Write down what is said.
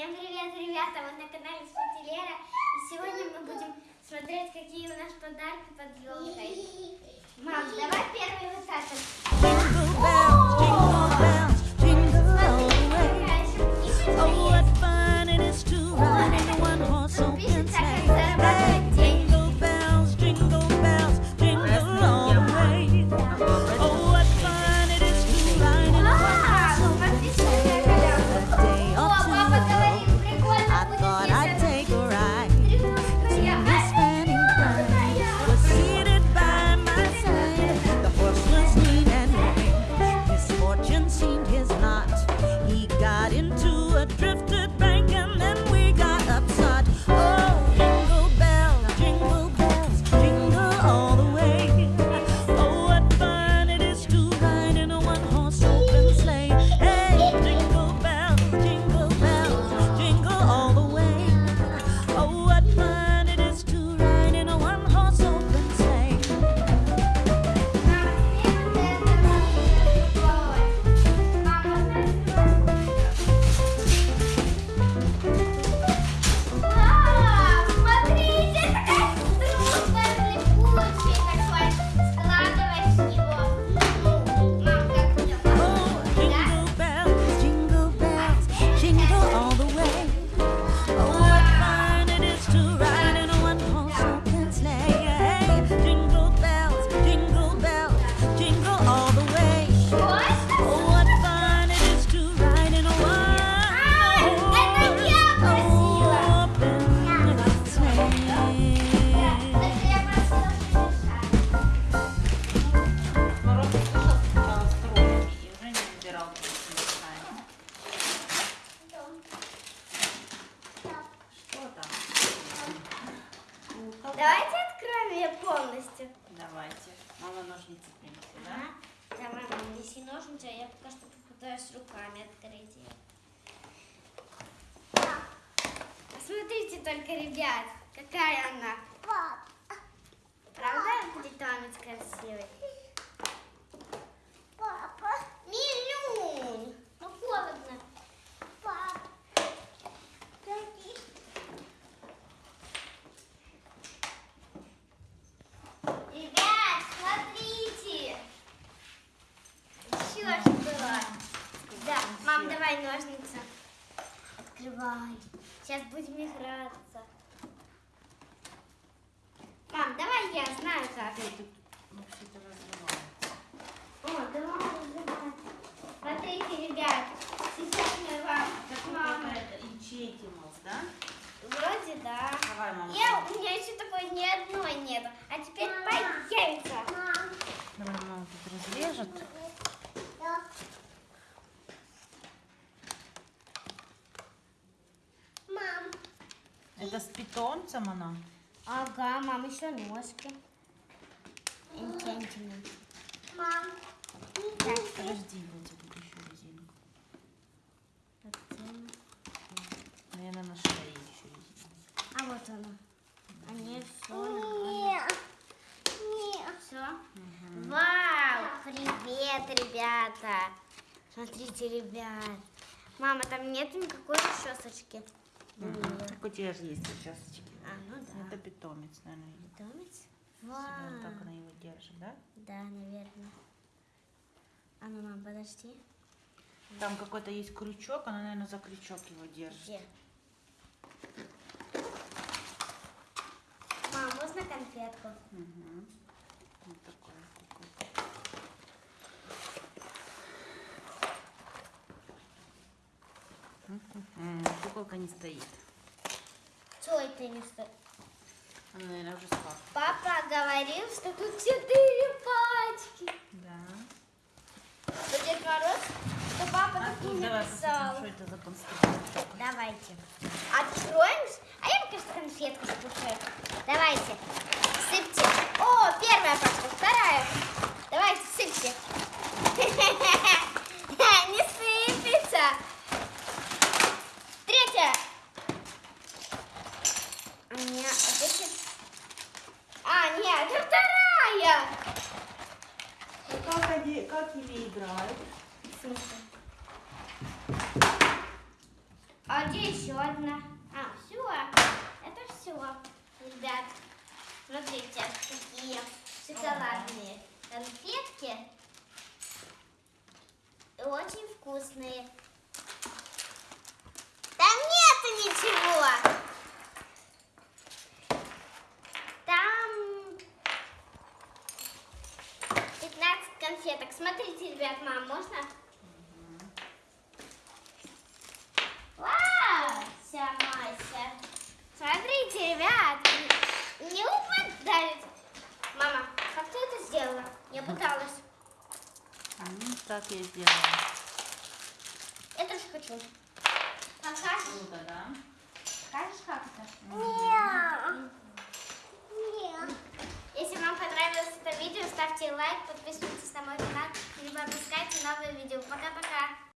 Всем привет, ребята! Вы на канале Спути Лера. И сегодня мы будем смотреть, какие у нас подарки под елкой. Мам, давай первый вот. Drifted Давайте откроем ее полностью. Давайте. Мама ножницы принеси, да? Давай, мам, неси ножницы, а я пока что попытаюсь руками открыть ее. Посмотрите только, ребят, какая она. Правда, питомец красивый? Папа. Милюнь. Ну, холодно. Папа. Ребят, смотрите. Еще что? Да, мам, давай ножницы. Открывай. Сейчас будем играться. Мам, давай я знаю как. Вообще-то разрывается. О, давай разрывай. Смотрите, ребят, сейчас мы вам Какой мама. какая-то Инчетималс, да? Вроде да. Давай, мама. Я, у меня еще такой ни одной нету. А теперь появится. Давай, мама тут разрежет. Мам. Это с питомцем она? Ага, мам, еще ножки. Интентимент. Мам. Так, Подожди, я тебе тут еще резинку. Наверное, на шее еще резинку. А вот она. А не все. Все? Вау! Привет, ребята! Смотрите, ребят. Мама, там нет никакой расчесочки. Так у тебя же есть часочки. А, ну да. Это питомец, наверное. Питомец? Вау. вот так она его держит, да? Да, наверное. А ну, мам, подожди. Там какой-то есть крючок, она, наверное, за крючок его держит. Где? Мам, можно конфетку? Угу. Вот такой какой-то. М, Куколка не стоит. Что это не стоит? Она, наверное, уже спала. Папа говорил, что тут четыре пачки. Да. Что Дед Мороз, что папа А так не написал. что это за конструкция. Давайте. Откроем. А я пока что конфетку скушаю. Давайте. Сыпьте. О, первая пачка, вторая. Давайте, сыпьте. Не сыпется. Третья. А, нет, а эти- А, нет, это вторая. Ну, Как, они, как ими играют? Смысле? Один где еще одна? А, все. Это все, ребят. Смотрите, такие шоколадные конфетки. И очень вкусные. Там нету ничего. Там 15 конфеток. Смотрите, ребят, мам, можно? Вау! Вся Мася. Смотрите, ребят, не упадает. Мама, как ты это сделала? Я пыталась. М, Так я сделала. Я тоже хочу. Покажешь? Круто, да? Покажешь, как это? Нет. Нет. Если вам понравилось это видео, ставьте лайк, подписывайтесь новые видео. Пока-пока.